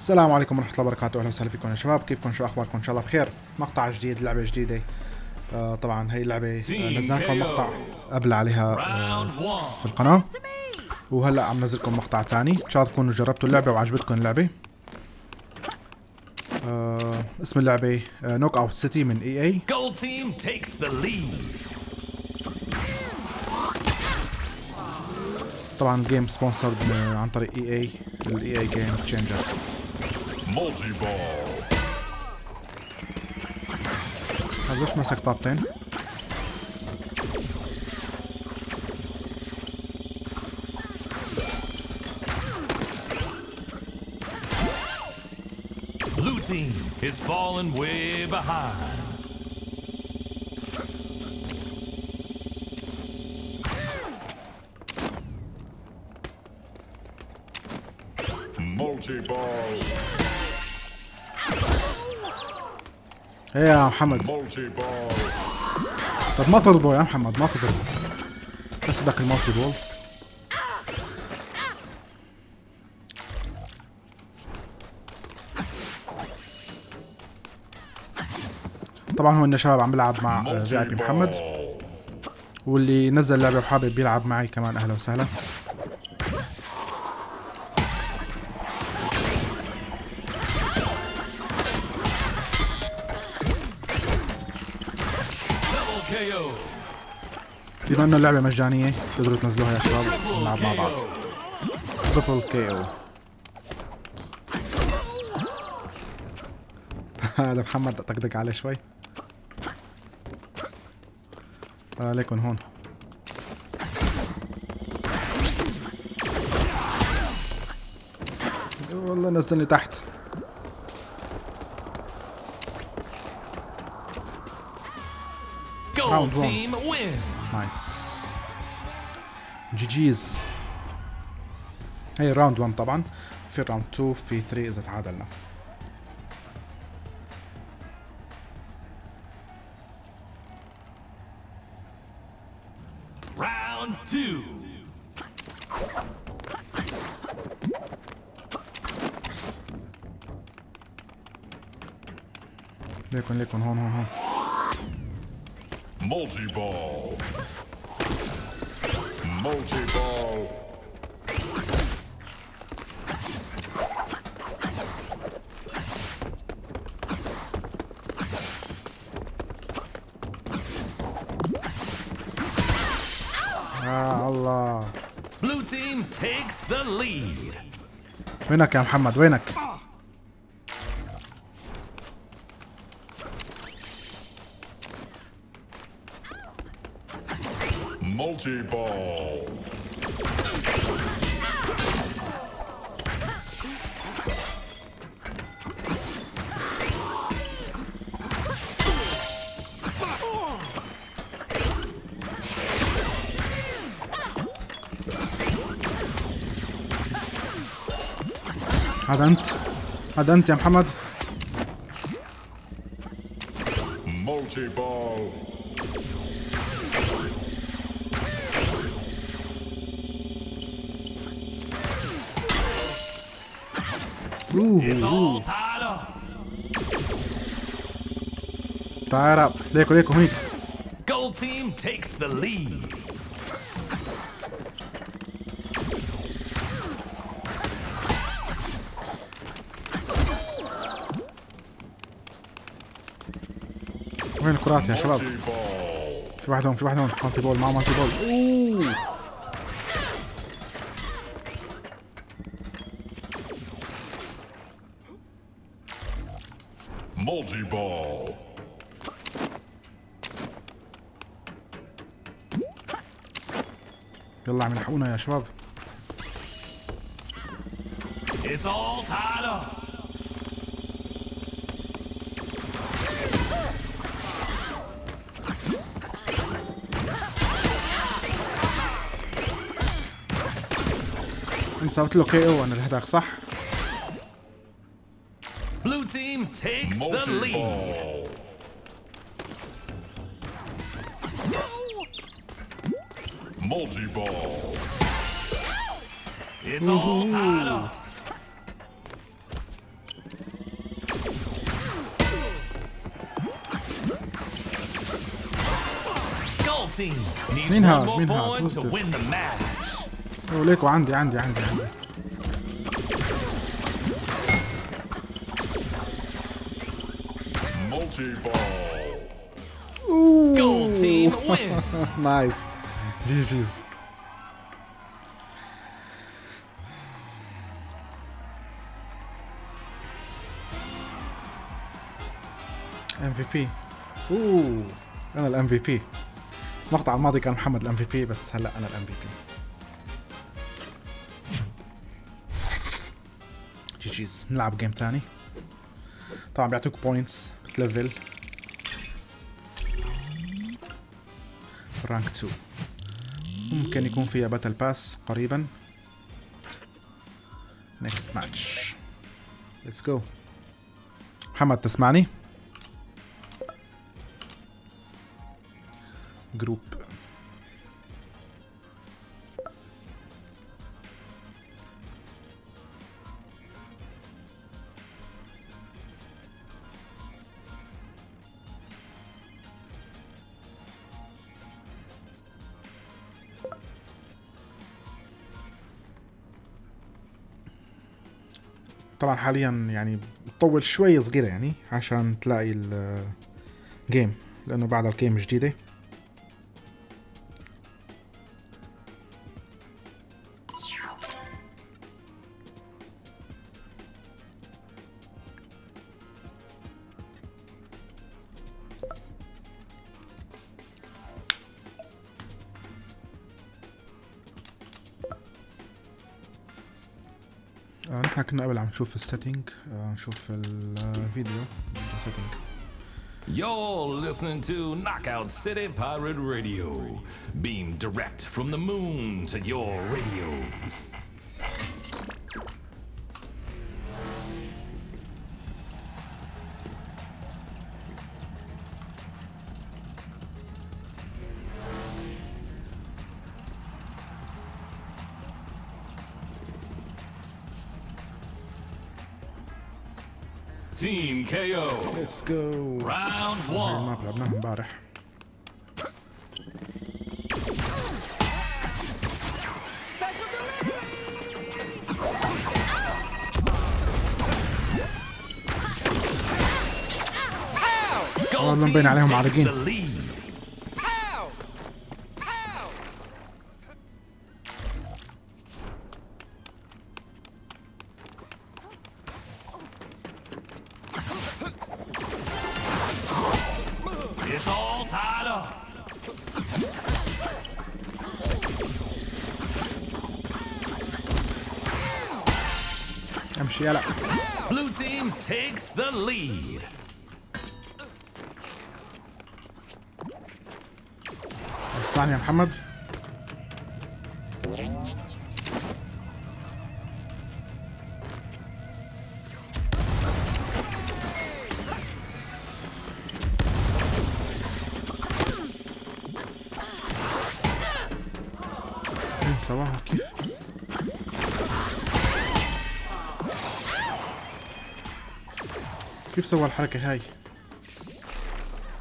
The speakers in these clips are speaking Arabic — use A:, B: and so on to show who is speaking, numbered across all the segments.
A: السلام عليكم ورحمة الله وبركاته، أهلا وسهلا فيكم يا شباب، كيفكم شو أخباركم؟ إن شاء الله بخير، مقطع جديد، لعبة جديدة. آه طبعا هي اللعبة آه نزلنا لكم مقطع قبل عليها آه في القناة. وهلأ عم نزل لكم مقطع ثاني، إن شاء الله تكونوا جربتوا اللعبة وعجبتكم اللعبة. آه اسم اللعبة Knockout City من
B: takes the lead.
A: طبعا game sponsored عن طريق EA ال EA Game Changer
B: Multi ball.
A: هذا ليش ماسك طابتين؟
B: Blue team is falling way behind.
A: إيه يا محمد. طب ما تضربه يا محمد ما تضربه بس بدك المالتي بول طبعا هو شباب عم بلعب مع في
C: multi
A: محمد. واللي نزل اللعبة وحابب يلعب معي كمان أهلا وسهلا. بما انه اللعبة مجانية. تقدروا تنزلوها يا شباب. نلعب مع بعض. تربل كي أو هذا محمد طقطق عليه شوي. عليكم هون. والله نزلني تحت.
B: Gold team win.
A: جي جيز هي راوند 1 طبعا في راوند 2 في 3 إذا تعادلنا
B: Round two.
A: ليكن ليكن هون هون هون
C: Multi ball. Multi ball.
A: يا الله
B: Blue team takes the lead.
A: وينك يا محمد وينك هذا انت هذا انت يا محمد
C: Multi ball.
B: It's all tied up.
A: تعال اب ليكو ليكو هنيك
B: Gold team takes the lead.
A: وين الكرات يا شباب. في واحد هون في واحد هون مالتي بول مع مالتي بول اوه
C: Multi ball.
A: يلا عم يلحقونا يا شباب
B: It's all tied up.
A: انت سويت له كي أو أنا اللي هداك صح؟
B: Blue team takes the lead.
C: Multi ball.
B: It's all tied up. Skull team needs one more point to win the match.
A: وليكو عندي عندي عندي عندي. نايس جي جيز MVP اوه أنا ال MVP المقطع الماضي كان محمد ال MVP بس هلأ أنا ال MVP guys نلعب game تاني طبعا بيعطوك points بتلفل rank 2 ممكن يكون فيها battle pass قريبا next match ليتس جو محمد تسمعني جروب طبعا حاليا يعني بتطول شوي صغيرة يعني عشان تلاقي الجيم لأنه بعد الجيم جديدة. نشوف السيتنج آه نشوف الفيديو السيتنج
B: You're listening to Knockout City Pirate Radio, beamed direct from the moon to your radios. Team KO,
A: let's go
B: round
A: هاي
B: one.
A: الماب لعبناها امبارح
B: Gold
A: بدنا نبين
B: team
A: عليهم
B: takes
A: امشي يلا
B: Blue team takes the lead.
A: اسمعني يا محمد. كيف سواها كيف؟ كيف سوى الحركة هاي؟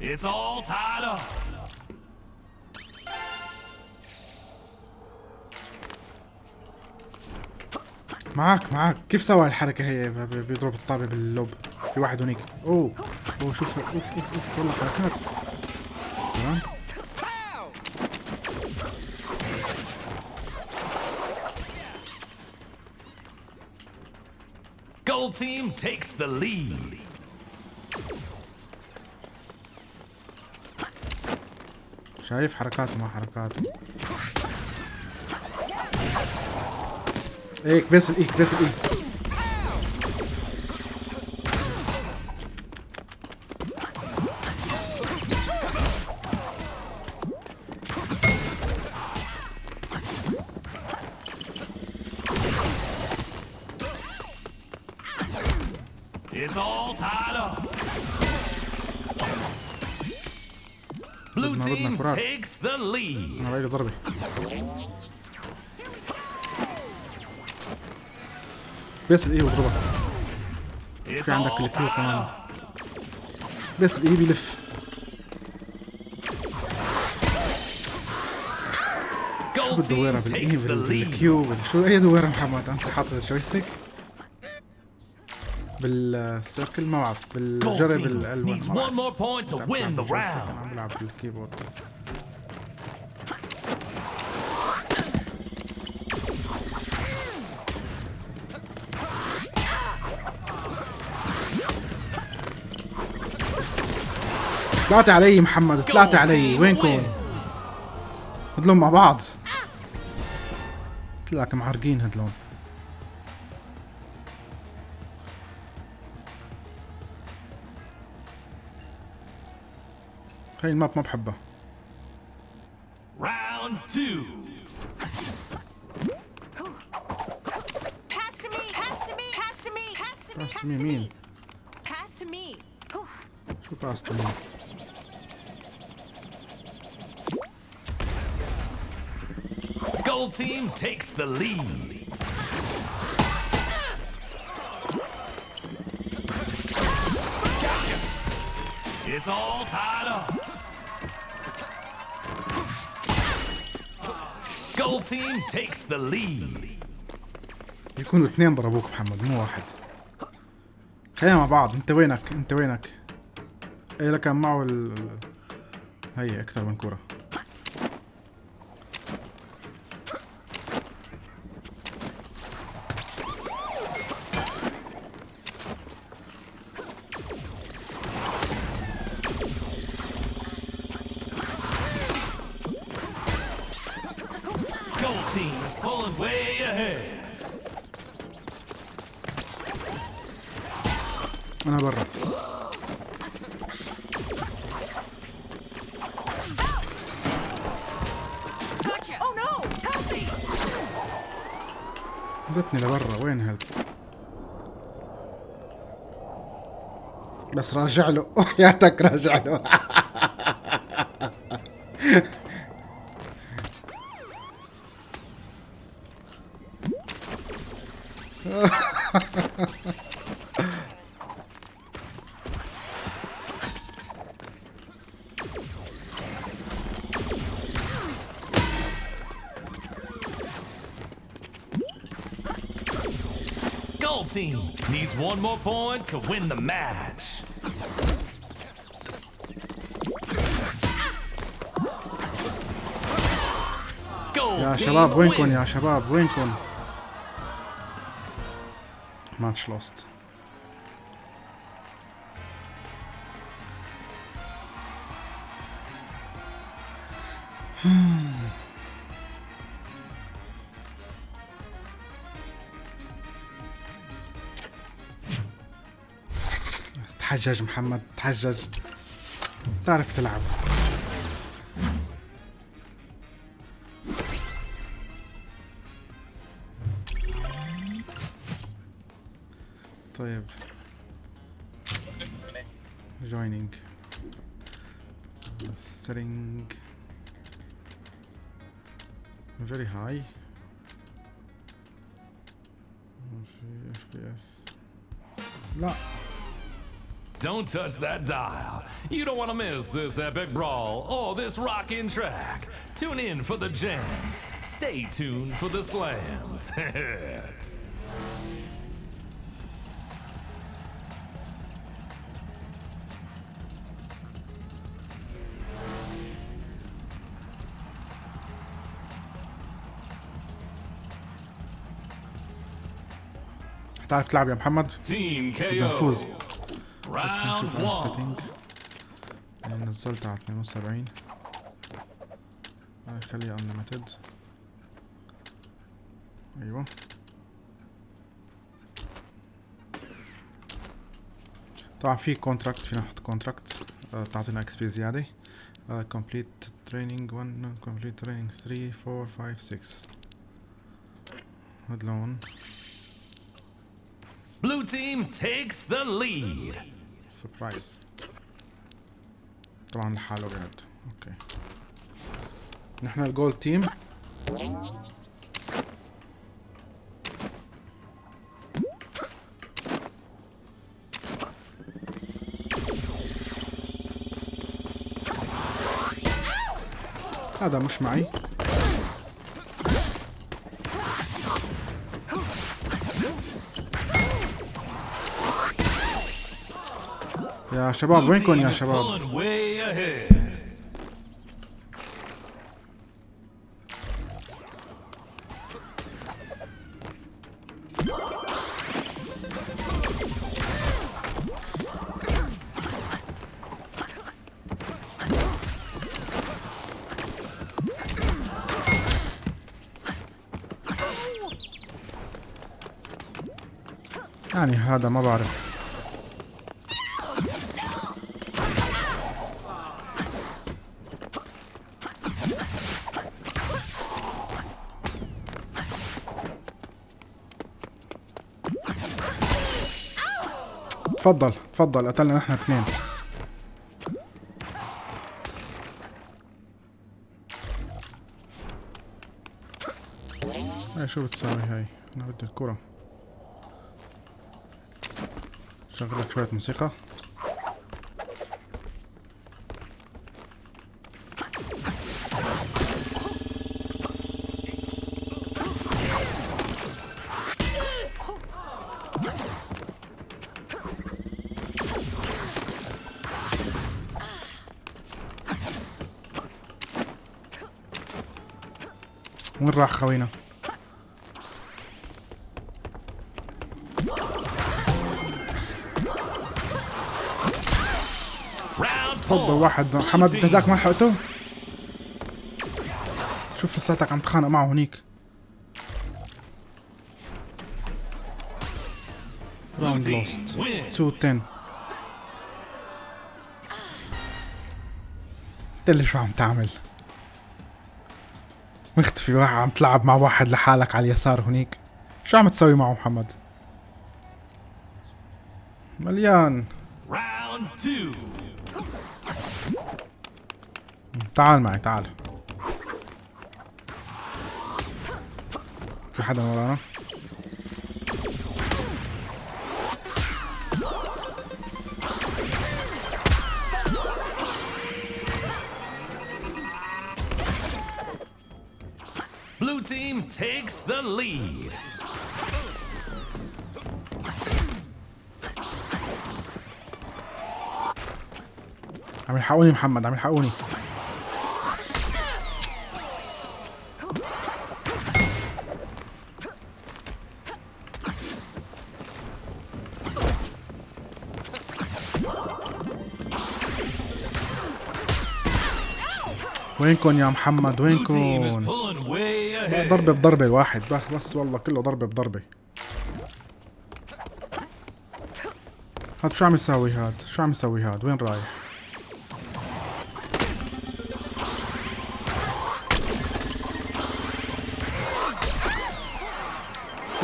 B: It's all tied up.
A: معك معك كيف سوى الحركة هي بيضرب الطابة باللوب؟ في واحد هنيك. أوه. أوه شوف أوف أوف أوف. والله حركات. سلام
B: Gold team takes the lead.
A: شايف حركاته ما حركاته إيك بس الايك بس الايك
B: lead.
A: ضربة بس الاي واضربها
B: It's
A: في عندك الكيو كمان. بس الاي بيلف. شو
B: Gold
A: بالدويرة
B: team
A: بالاي
B: takes the
A: بال-
B: lead.
A: بالكيو. بال- شو اي دويرة محمد؟ أنت حاطط الجويستيك. بالسيركل ما بعرف. بالجري
B: بالألوان
A: ما بعرف. عم بلعب بالكيبورد. طلعت علي محمد طلعت علي وينكم. هدلون مع بعض قلت لك معرقين هدلون هاي الماب ما بحبها
B: Round two.
D: Pass to me. Pass to me. Pass to me. Pass to me.
A: Pass to me مين؟
D: Pass to me. Whew.
A: شو باستو
B: Gold team takes the lead. Gotcha. It's all tied up. Gold team takes the lead.
A: يكونوا اثنين ضربوك محمد مو واحد خلينا مع بعض انت وينك انت وينك إيه لك معه ال... هي أكثر من كرة
B: Gold team is pulling way ahead.
A: أنا برا
D: Gotcha. Oh no! Help me!
A: ودتني لبرا وين هيلب بس راجع له وحياتك راجع له
B: Gold team needs one more point to win the match. Gold
A: يا
B: team
A: شباب وينكم يا
B: wins.
A: شباب وينكم ماتش لوست تحجج محمد تحجج. تعرف تلعب. طيب.
B: Don't touch that dial. You don't want to miss this epic brawl or this rockin' track. Tune in for the jams. Stay tuned for the slams.
A: تعرف تلعب يا محمد
B: Team
A: بدنا
B: KO.
A: نفوز بس
B: Round
A: نشوف على. ال setting نزلت على 72 هاي خليها unlimited. أيوه طبعا في contract فينا نحط contract تعطينا XP زيادة. complete training 1 complete training 3 4 5 6 هدلون
B: Blue team takes the lead.
A: سربرايز طبعا لحاله قاعد اوكي نحن الجول تيم هذا مش معي يا شباب وينكم يا شباب. يعني هذا ما بعرف تفضل تفضل قتلنا نحن اثنين هاي شو بتساوي هاي؟ أنا بدي الكرة. شغل لك شوية موسيقى. وين راح خوينا؟ تفضل. واحد حمد
B: team.
A: هداك ما لحقته شوف لساتك عم تخانق معه هنيك
B: round
A: lost
B: wins.
A: 2 10 انت اللي شو عم تعمل مختفي واحد عم تلعب مع واحد لحالك على اليسار هنيك. شو عم تسوي معه محمد؟ مليان. تعال معي تعال. في حدا ورانا؟
B: The lead.
A: عم يلحقوني محمد عم يلحقوني وينكم يا محمد
B: Blue team is
A: وينكم
B: pulling way ahead.
A: ضربة بضربة الواحد بس بس والله كله ضربة بضربة. هاد شو عم يساوي هاد؟ شو عم يساوي هاد؟ وين رايح؟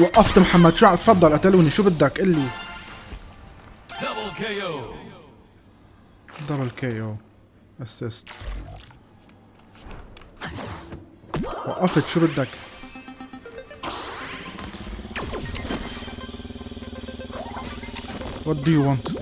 A: وقفت محمد شو عم تفضل قتلوني. شو بدك؟ قلي
B: Double KO.
A: دبل كي أو اسيست وقفت شو بدك What do you want?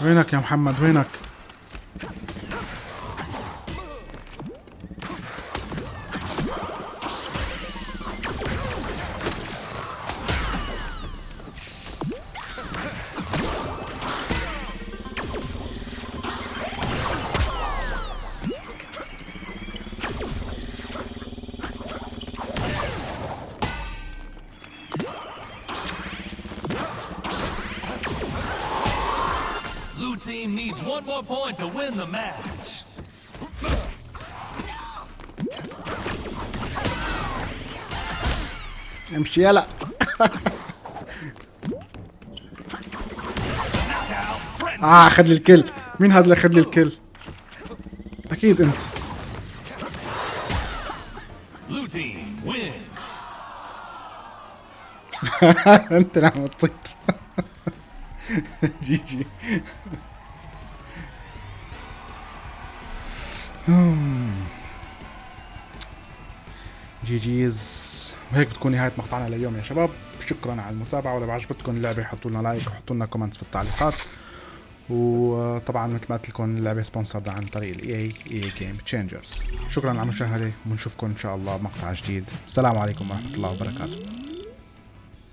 A: وينك يا محمد وينك؟
B: Score point to win the match.
A: امشي يلا آه خد لي الكل مين هذا اللي اخذ لي الكل
B: أكيد أنت.
A: أنت اللي تطير. GG. GGs وهيك بتكون نهاية مقطعنا لليوم يا شباب. شكرا على المتابعة. ولو عجبتكم اللعبة حطوا لنا like وحطوا لنا comments في التعليقات. وطبعا مثل ما قلت لكم اللعبة sponsored عن طريق ال EA Game Changers شكرا على المشاهدة. ونشوفكم إن شاء الله بمقطع جديد. السلام عليكم ورحمة الله وبركاته.